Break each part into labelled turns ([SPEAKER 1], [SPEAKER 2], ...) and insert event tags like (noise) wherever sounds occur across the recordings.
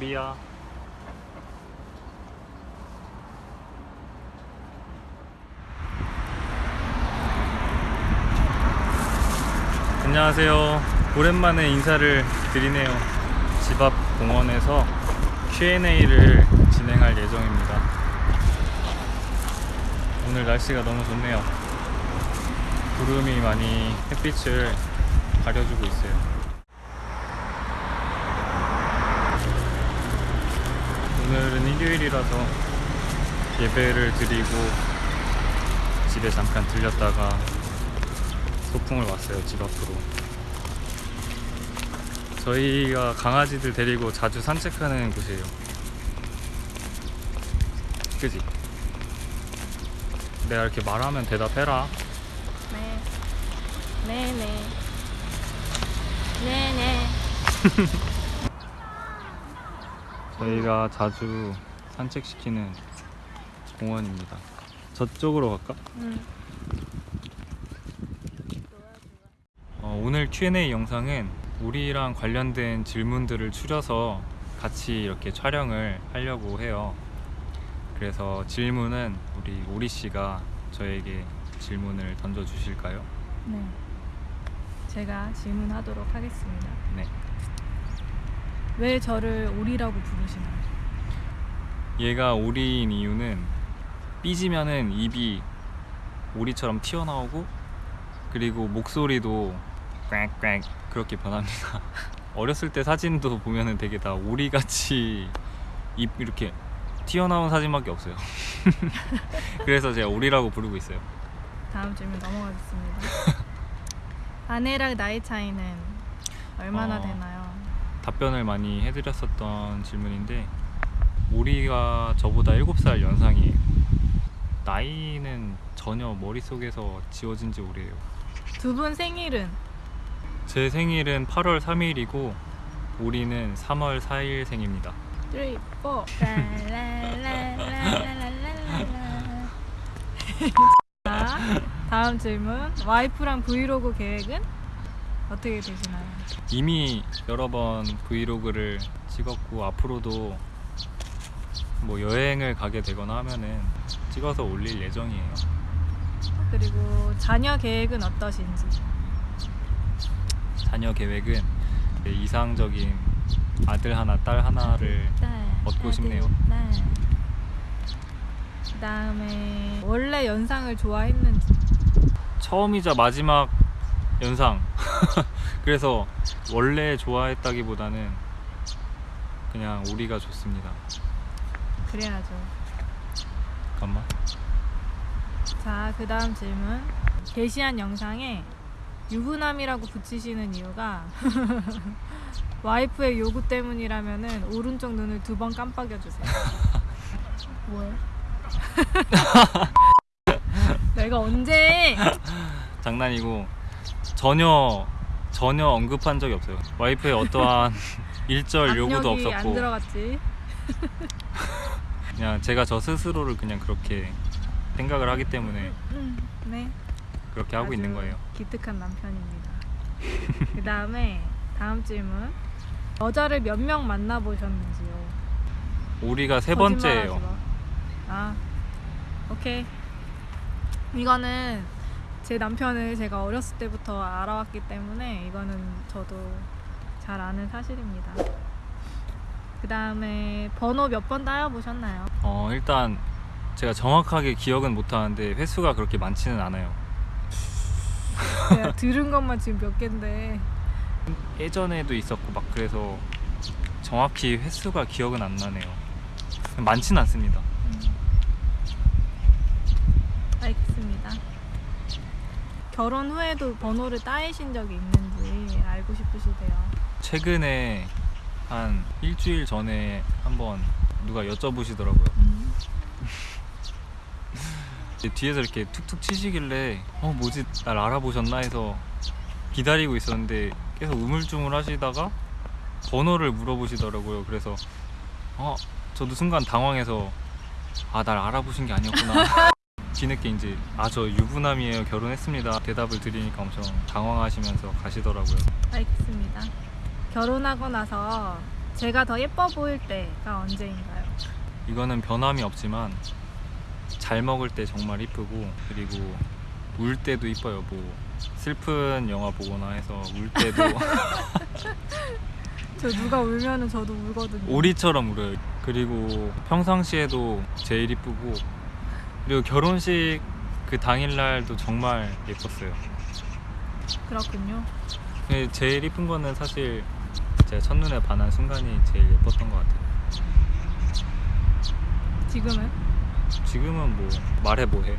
[SPEAKER 1] 우리야. 안녕하세요. 오랜만에 인사를 드리네요. 집 앞 공원에서 Q&A를 진행할 예정입니다. 오늘 날씨가 너무 좋네요. 구름이 많이 햇빛을 가려주고 있어요 오늘은 일요일이라서 예배를 드리고 집에 잠깐 들렸다가 소풍을 왔어요 집 앞으로 저희가 강아지들 데리고 자주 산책하는 곳이에요 그지? 내가 이렇게 말하면 대답해라
[SPEAKER 2] 네. 네네. 네네. (laughs)
[SPEAKER 1] 저희가 자주 산책시키는 공원입니다 저쪽으로 갈까?
[SPEAKER 2] 응.
[SPEAKER 1] 어, 오늘 Q&A 영상은 우리랑 관련된 질문들을 추려서 같이 이렇게 촬영을 하려고 해요. 그래서 질문은 우리 오리 씨가 저에게 질문을 던져 주실까요?
[SPEAKER 2] 네. 제가 질문하도록 하겠습니다.
[SPEAKER 1] 네.
[SPEAKER 2] 왜 저를 오리라고 부르시나요?
[SPEAKER 1] 얘가 오리인 이유는 삐지면은 입이 오리처럼 튀어나오고 그리고 목소리도 꽥꽥 그렇게 변합니다. (laughs) 어렸을 때 사진도 보면은 되게 다 오리같이 입 이렇게 튀어나온 사진밖에 없어요. (laughs) 그래서 제가 오리라고 부르고 있어요.
[SPEAKER 2] 다음 질문 넘어가겠습니다. 아내랑 나이 차이는 얼마나
[SPEAKER 1] 어.
[SPEAKER 2] 되나요?
[SPEAKER 1] 답변을 많이 해드렸었던 질문인데 우리가 저보다 7살 연상이에요 나이는 전혀 머릿속에서 지워진 지 오래요
[SPEAKER 2] 두 분 생일은?
[SPEAKER 1] 제 생일은 8월 3일이고 우리는 3월 4일 생입니다
[SPEAKER 2] 3, 4 (laughs) 다음 질문 와이프랑 브이로그 계획은? 어떻게 되시나요?
[SPEAKER 1] 이미 여러 번 브이로그를 찍었고 앞으로도 뭐 여행을 가게 되거나 하면은 찍어서 올릴 예정이에요.
[SPEAKER 2] 그리고 자녀 계획은 어떠신지
[SPEAKER 1] 자녀 계획은 네, 이상적인 아들 하나, 딸 하나를 얻고 싶네요.
[SPEAKER 2] 그 다음에 원래 연상을 좋아했는지
[SPEAKER 1] 처음이자 마지막 연상. (laughs) 그래서 원래 좋아했다기보다는 그냥 우리가 좋습니다.
[SPEAKER 2] 그래야죠.
[SPEAKER 1] 잠깐만.
[SPEAKER 2] 자, 그 다음 질문. 게시한 영상에 유부남이라고 붙이시는 이유가 (laughs) 와이프의 요구 때문이라면은 오른쪽 눈을 두 번 깜빡여 주세요. 뭐야? 내가 언제?
[SPEAKER 1] 장난이고 전혀 전혀 언급한 적이 없어요. 와이프의 어떠한 (laughs) 일절 요구도 없었고. (laughs) 그냥 제가 저 스스로를 그냥 그렇게 생각을 하기 때문에
[SPEAKER 2] 음, 네.
[SPEAKER 1] 그렇게 하고 있는 거예요.
[SPEAKER 2] 기특한 남편입니다. 그 다음에 다음 질문. 여자를 몇 명 만나보셨는지요?
[SPEAKER 1] 우리가 세 번째예요.
[SPEAKER 2] 마. 아, 오케이. 이거는 제 남편을 제가 어렸을 때부터 알아왔기 때문에 이거는 저도 잘 아는 사실입니다. 그 다음에 번호 몇 번 따여보셨나요?
[SPEAKER 1] 어 일단 제가 정확하게 기억은 못 하는데 횟수가 그렇게 많지는 않아요.
[SPEAKER 2] 제가 들은 것만 지금 몇 개인데
[SPEAKER 1] 예전에도 있었고 막 그래서 정확히 횟수가 기억은 안 나네요. 많지는 않습니다.
[SPEAKER 2] 결혼 후에도 번호를 따이신 적이 있는지 알고 싶으시대요.
[SPEAKER 1] 최근에 한 일주일 전에 한번 누가 여쭤보시더라고요.
[SPEAKER 2] 음,
[SPEAKER 1] 뒤에서 이렇게 툭툭 치시길래 어 뭐지 날 알아보셨나 해서 기다리고 있었는데 계속 우물쭈물 하시다가 번호를 물어보시더라고요. 그래서 어 저도 순간 당황해서 아 날 알아보신 게 아니었구나. (laughs) 뒤늦게 이제 아 저 유부남이에요 결혼했습니다 대답을 드리니까 엄청 당황하시면서 가시더라고요.
[SPEAKER 2] 알겠습니다. 결혼하고 나서 제가 더 예뻐 보일 때가 언제인가요?
[SPEAKER 1] 이거는 변함이 없지만 잘 먹을 때 정말 이쁘고 그리고 울 때도 이뻐요. 뭐 슬픈 영화 보거나 해서 울 때도 (laughs)
[SPEAKER 2] 저 누가 울면은 저도 울거든요.
[SPEAKER 1] 오리처럼 울어요. 그리고 평상시에도 제일 이쁘고 그리고 결혼식 그 당일날도 정말 예뻤어요.
[SPEAKER 2] 그렇군요.
[SPEAKER 1] 제일 이쁜 거는 사실 제가 첫눈에 반한 순간이 제일 예뻤던 것 같아요.
[SPEAKER 2] 지금은
[SPEAKER 1] 지금은 뭐 말해 뭐해.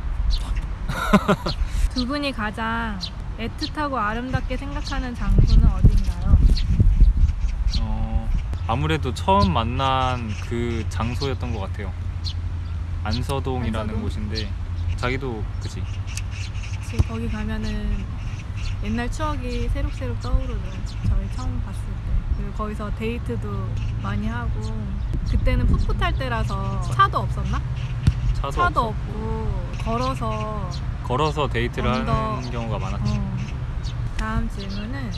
[SPEAKER 1] (laughs)
[SPEAKER 2] 두 분이 가장 애틋하고 아름답게 생각하는 장소는 어딘가요?
[SPEAKER 1] 어, 아무래도 처음 만난 그 장소였던 것 같아요. 안서동이라는
[SPEAKER 2] 안서동?
[SPEAKER 1] 곳인데 자기도 그지?
[SPEAKER 2] 지금 거기 가면은 옛날 추억이 새록새록 떠오르죠. 저희 처음 봤을 때. 그리고 거기서 데이트도 많이 하고 그때는 풋풋할 때라서 차도 없었나?
[SPEAKER 1] 차도,
[SPEAKER 2] 차도. 없고 걸어서
[SPEAKER 1] 걸어서 데이트를
[SPEAKER 2] 언더-
[SPEAKER 1] 하는 경우가 많았지.
[SPEAKER 2] 어. 다음 질문은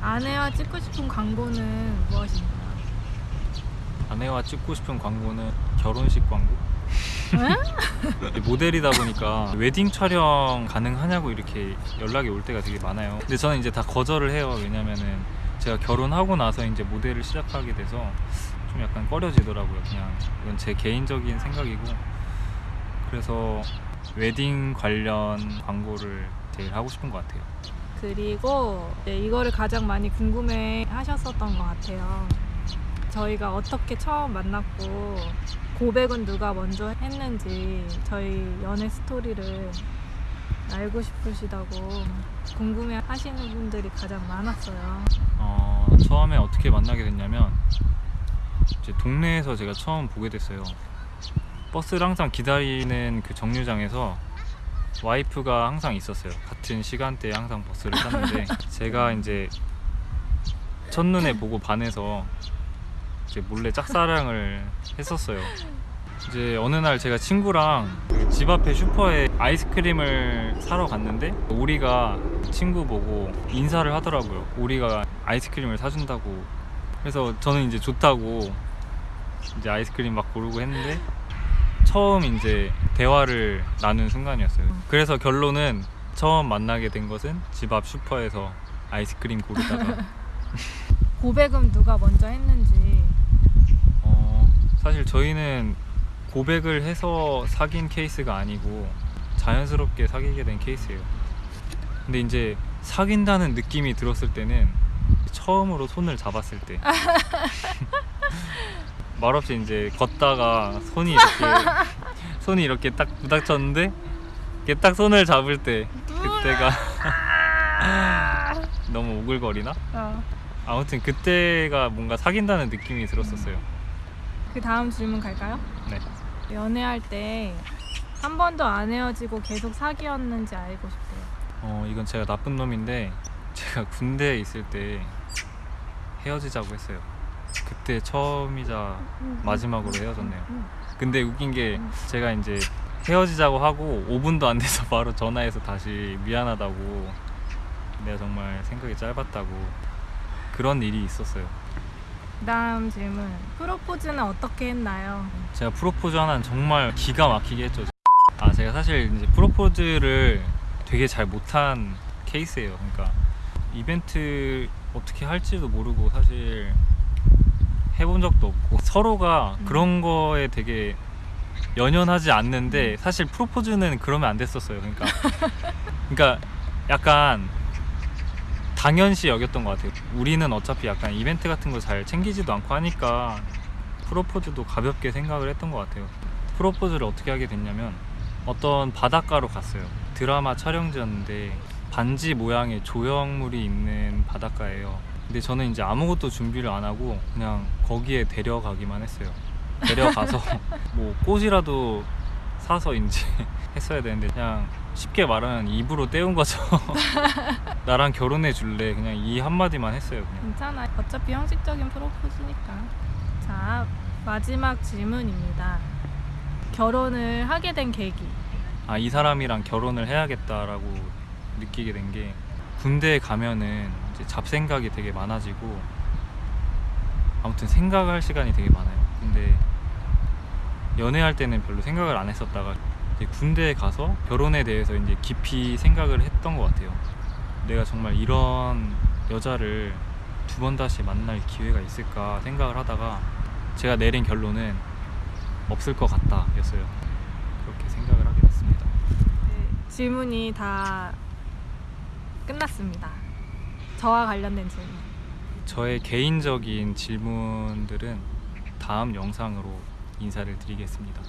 [SPEAKER 2] 아내와 찍고 싶은 광고는 무엇인가요?
[SPEAKER 1] 아내와 찍고 싶은 광고는 결혼식 광고.
[SPEAKER 2] 응? (laughs)
[SPEAKER 1] 모델이다 보니까 웨딩 촬영 가능하냐고 이렇게 연락이 올 때가 되게 많아요. 근데 저는 이제 다 거절을 해요. 왜냐면은 제가 결혼하고 나서 이제 모델을 시작하게 돼서 좀 약간 꺼려지더라고요. 그냥 이건 제 개인적인 생각이고 그래서 웨딩 관련 광고를 제일 하고 싶은 것 같아요.
[SPEAKER 2] 그리고 이거를 가장 많이 궁금해 하셨었던 것 같아요. 저희가 어떻게 처음 만났고 고백은 누가 먼저 했는지 저희 연애 스토리를 알고 싶으시다고 궁금해 하시는 분들이 가장 많았어요.
[SPEAKER 1] 어, 처음에 어떻게 만나게 됐냐면 이제 동네에서 제가 처음 보게 됐어요. 버스를 항상 기다리는 그 정류장에서 와이프가 항상 있었어요. 같은 시간대에 항상 버스를 탔는데 (laughs) 제가 이제 첫눈에 보고 반해서 이제 몰래 짝사랑을 했었어요. 이제 어느 날 제가 친구랑 그집 앞에 슈퍼에 아이스크림을 사러 갔는데 오리가 친구 보고 인사를 하더라고요. 오리가 아이스크림을 사준다고. 그래서 저는 이제 좋다고 이제 아이스크림 막 고르고 했는데 처음 이제 대화를 나눈 순간이었어요. 그래서 결론은 처음 만나게 된 것은 집 앞 슈퍼에서 아이스크림 고르다가 (laughs)
[SPEAKER 2] 고백은 누가 먼저 했는지
[SPEAKER 1] 어, 사실 저희는 고백을 해서 사귄 케이스가 아니고 자연스럽게 사귀게 된 케이스예요. 근데 이제 사귄다는 느낌이 들었을 때는 처음으로 손을 잡았을 때 (laughs) 말없이 이제 걷다가 손이 이렇게 (laughs) 손이 이렇게 딱 부닥쳤는데 이렇게 딱 손을 잡을 때 그때가 (laughs) 너무 오글거리나?
[SPEAKER 2] 어.
[SPEAKER 1] 아무튼 그때가 뭔가 사귄다는 느낌이 들었었어요.
[SPEAKER 2] 그 다음 질문 갈까요?
[SPEAKER 1] 네.
[SPEAKER 2] 연애할 때 한 번도 안 헤어지고 계속 사귀었는지 알고 싶어요.
[SPEAKER 1] 어 이건 제가 나쁜 놈인데 제가 군대에 있을 때 헤어지자고 했어요. 그때 처음이자 마지막으로 헤어졌네요. 근데 웃긴 게 제가 이제 헤어지자고 하고 5분도 안 돼서 (laughs) 바로 전화해서 다시 미안하다고 내가 정말 생각이 짧았다고 그런 일이 있었어요.
[SPEAKER 2] 다음 질문. 프로포즈는 어떻게 했나요?
[SPEAKER 1] 제가 프로포즈 하나는 정말 기가 막히게 했죠. 아 제가 사실 이제 프로포즈를 되게 잘 못한 케이스예요. 그러니까 이벤트 어떻게 할지도 모르고 사실 해본 적도 없고 서로가
[SPEAKER 2] 음.
[SPEAKER 1] 그런 거에 되게 연연하지 않는데 사실 프로포즈는 그러면 안 됐었어요. 그러니까 그러니까 약간 당연시 여겼던 것 같아요. 우리는 어차피 약간 이벤트 같은 거 잘 챙기지도 않고 하니까 프로포즈도 가볍게 생각을 했던 것 같아요. 프로포즈를 어떻게 하게 됐냐면 어떤 바닷가로 갔어요. 드라마 촬영지였는데 반지 모양의 조형물이 있는 바닷가예요. 근데 저는 이제 아무것도 준비를 안 하고 그냥 거기에 데려가기만 했어요. 데려가서 (laughs) 뭐 꽃이라도 사서 이제 (laughs) 했어야 되는데 그냥 쉽게 말하면 입으로 때운 거죠. (laughs) 나랑 결혼해 줄래? 그냥 이 한마디만 했어요. 그냥.
[SPEAKER 2] 괜찮아. 어차피 형식적인 프로포즈니까. 자, 마지막 질문입니다. 결혼을 하게 된 계기.
[SPEAKER 1] 아, 이 사람이랑 결혼을 해야겠다라고 느끼게 된 게 군대에 가면은 이제 잡생각이 되게 많아지고 아무튼 생각할 시간이 되게 많아요. 근데 연애할 때는 별로 생각을 안 했었다가 군대에 가서 결혼에 대해서 이제 깊이 생각을 했던 것 같아요. 내가 정말 이런 여자를 두 번 다시 만날 기회가 있을까 생각을 하다가 제가 내린 결론은 없을 것 같다 였어요. 그렇게 생각을 하게 됐습니다.
[SPEAKER 2] 네, 질문이 다 끝났습니다. 저와 관련된 질문.
[SPEAKER 1] 저의 개인적인 질문들은 다음 영상으로 인사를 드리겠습니다.